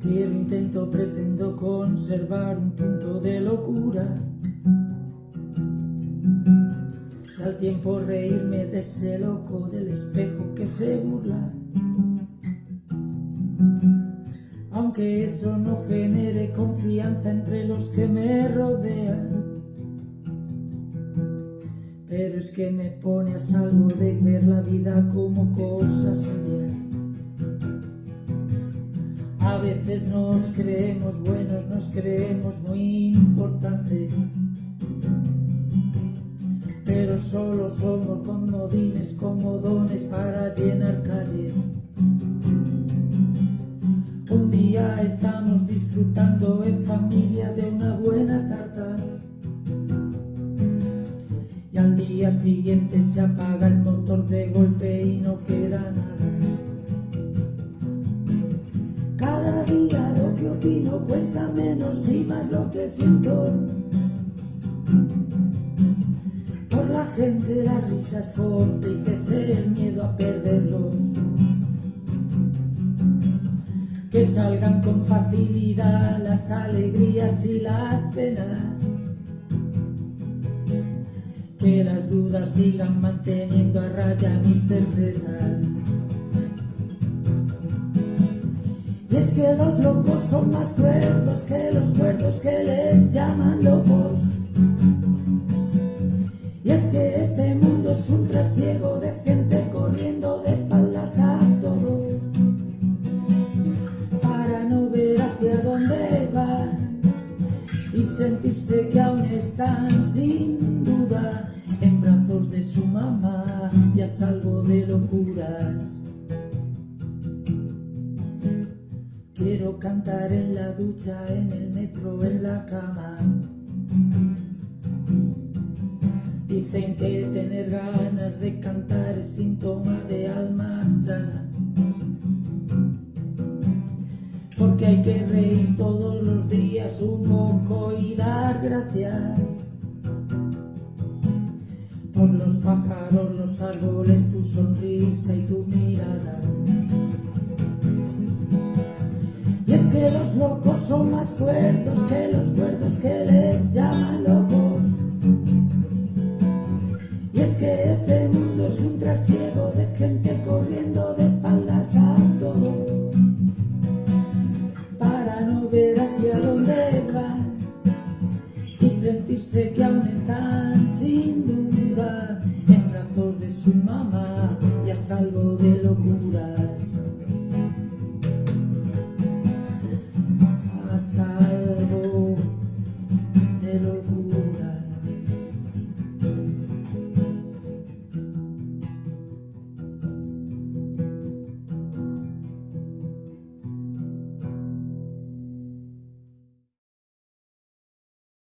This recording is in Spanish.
Quiero, intento, pretendo conservar un punto de locura. Al tiempo reírme de ese loco del espejo que se burla. Aunque eso no genere confianza entre los que me rodean pero es que me pone a salvo de ver la vida como cosa seria a veces nos creemos buenos, nos creemos muy importantes. Pero solo somos comodines, comodones para llenar calles. Un día estamos disfrutando en familia día siguiente se apaga el motor de golpe y no queda nada. Cada día lo que opino cuenta menos y más lo que siento. Por la gente las risas cómplices, el miedo a perderlos que salgan con facilidad las alegrías y las penas, que las dudas sigan manteniendo a raya mis certezas. Y es que los locos son más cuerdos que los cuerdos que les llaman locos. Y es que este mundo es un trasiego de gente corriendo de espaldas a todo. y sentirse que aún están sin de su mamá y a salvo de locuras. Quiero cantar en la ducha, en el metro, en la cama. Dicen que tener ganas de cantar es síntoma de alma sana porque hay que reír todos los días un poco y dar gracias por los pájaros, los árboles, tu sonrisa y tu mirada. Y es que los locos son más cuerdos que los cuerdos que les llaman locos. Y es que este mundo es un trasiego de gente corriendo de espaldas a todo ver hacia dónde van y sentirse que su mamá y a salvo.